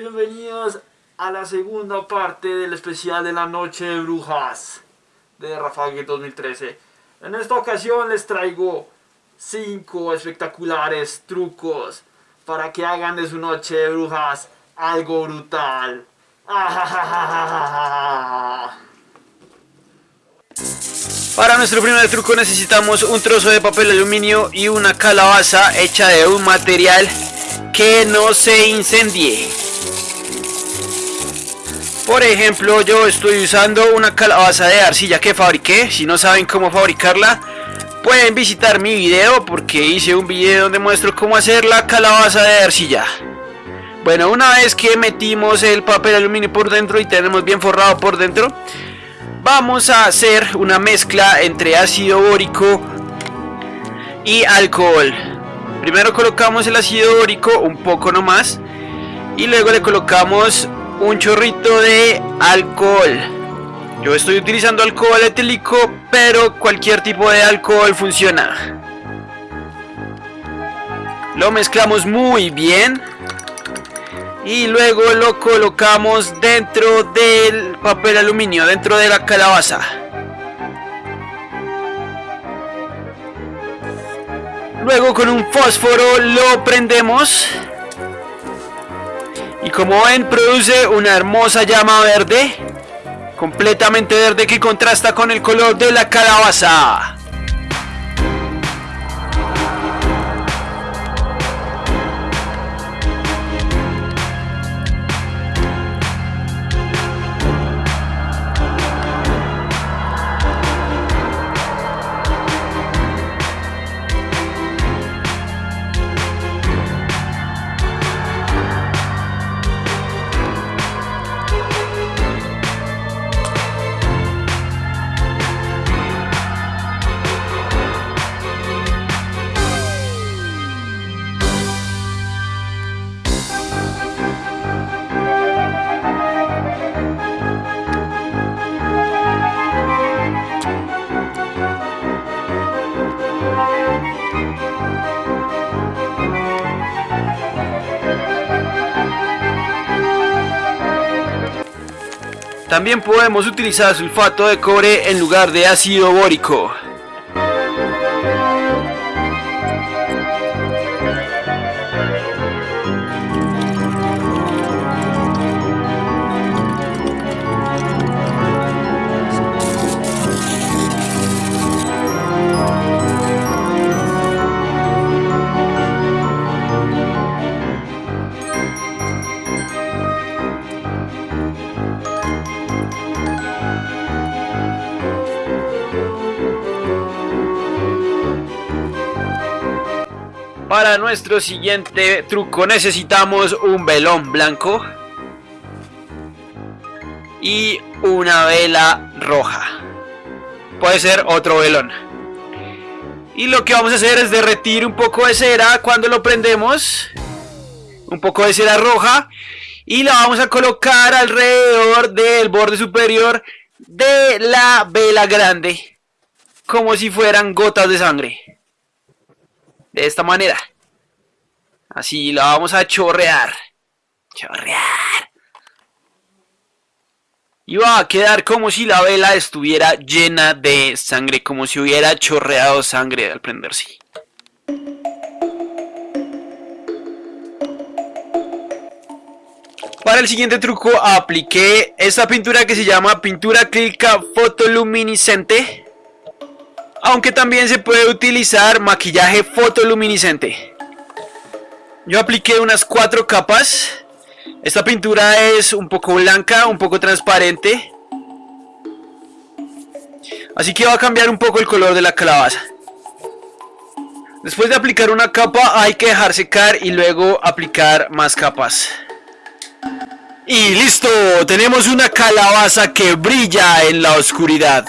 bienvenidos a la segunda parte del especial de la noche de brujas de Rafael 2013. En esta ocasión les traigo 5 espectaculares trucos para que hagan de su noche de brujas algo brutal. Para nuestro primer truco necesitamos un trozo de papel aluminio y una calabaza hecha de un material que no se incendie. Por ejemplo, yo estoy usando una calabaza de arcilla que fabriqué. Si no saben cómo fabricarla, pueden visitar mi video porque hice un video donde muestro cómo hacer la calabaza de arcilla. Bueno, una vez que metimos el papel aluminio por dentro y tenemos bien forrado por dentro, vamos a hacer una mezcla entre ácido bórico y alcohol. Primero colocamos el ácido bórico un poco nomás y luego le colocamos un chorrito de alcohol. Yo estoy utilizando alcohol etílico, pero cualquier tipo de alcohol funciona. Lo mezclamos muy bien y luego lo colocamos dentro del papel aluminio, dentro de la calabaza. Luego con un fósforo lo prendemos y como ven produce una hermosa llama verde, completamente verde que contrasta con el color de la calabaza. También podemos utilizar sulfato de cobre en lugar de ácido bórico. Para nuestro siguiente truco necesitamos un velón blanco y una vela roja. Puede ser otro velón. Y lo que vamos a hacer es derretir un poco de cera cuando lo prendemos. Un poco de cera roja. Y la vamos a colocar alrededor del borde superior de la vela grande. Como si fueran gotas de sangre de esta manera. Así la vamos a chorrear. Chorrear. Y va a quedar como si la vela estuviera llena de sangre, como si hubiera chorreado sangre al prenderse. Para el siguiente truco apliqué esta pintura que se llama pintura acrílica fotoluminiscente aunque también se puede utilizar maquillaje fotoluminiscente. Yo apliqué unas cuatro capas. Esta pintura es un poco blanca, un poco transparente. Así que va a cambiar un poco el color de la calabaza. Después de aplicar una capa hay que dejar secar y luego aplicar más capas. Y listo, tenemos una calabaza que brilla en la oscuridad.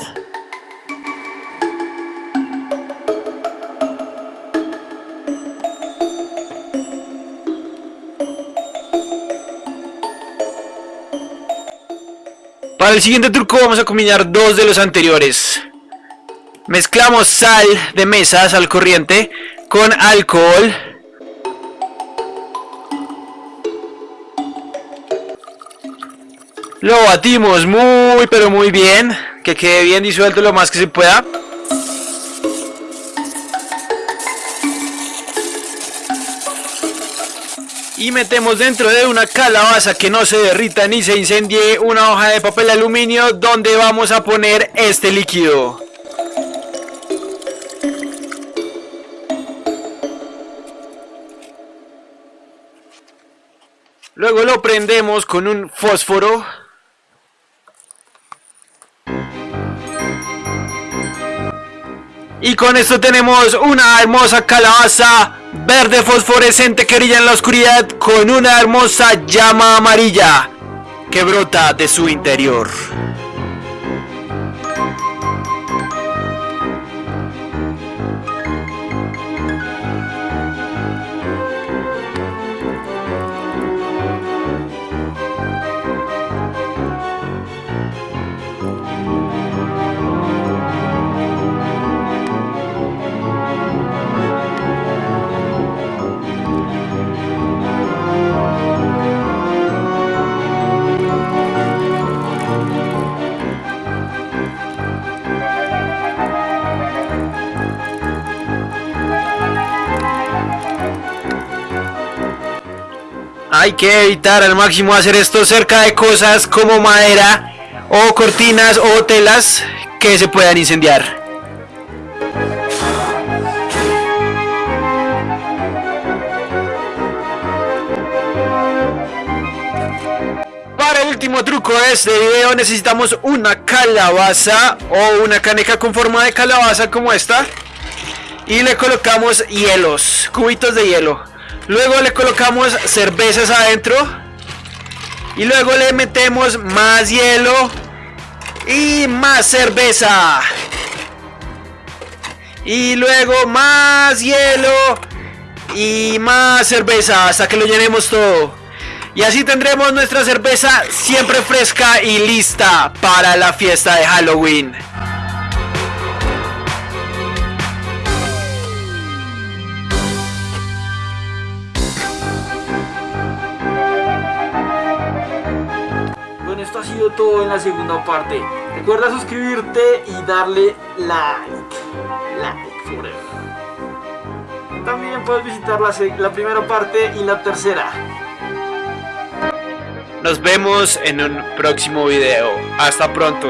Para el siguiente truco vamos a combinar dos de los anteriores. Mezclamos sal de mesa, sal corriente, con alcohol. Lo batimos muy pero muy bien. Que quede bien disuelto lo más que se pueda. Y metemos dentro de una calabaza que no se derrita ni se incendie una hoja de papel aluminio donde vamos a poner este líquido. Luego lo prendemos con un fósforo. Y con esto tenemos una hermosa calabaza verde fosforescente que brilla en la oscuridad con una hermosa llama amarilla que brota de su interior. Hay que evitar al máximo hacer esto cerca de cosas como madera o cortinas o telas que se puedan incendiar. Para el último truco de este video necesitamos una calabaza o una caneca con forma de calabaza como esta y le colocamos hielos, cubitos de hielo. Luego le colocamos cervezas adentro. Y luego le metemos más hielo. Y más cerveza. Y luego más hielo. Y más cerveza hasta que lo llenemos todo. Y así tendremos nuestra cerveza siempre fresca y lista para la fiesta de Halloween. Todo en la segunda parte. Recuerda suscribirte y darle like. Like forever. También puedes visitar la, la primera parte y la tercera. Nos vemos en un próximo video. Hasta pronto.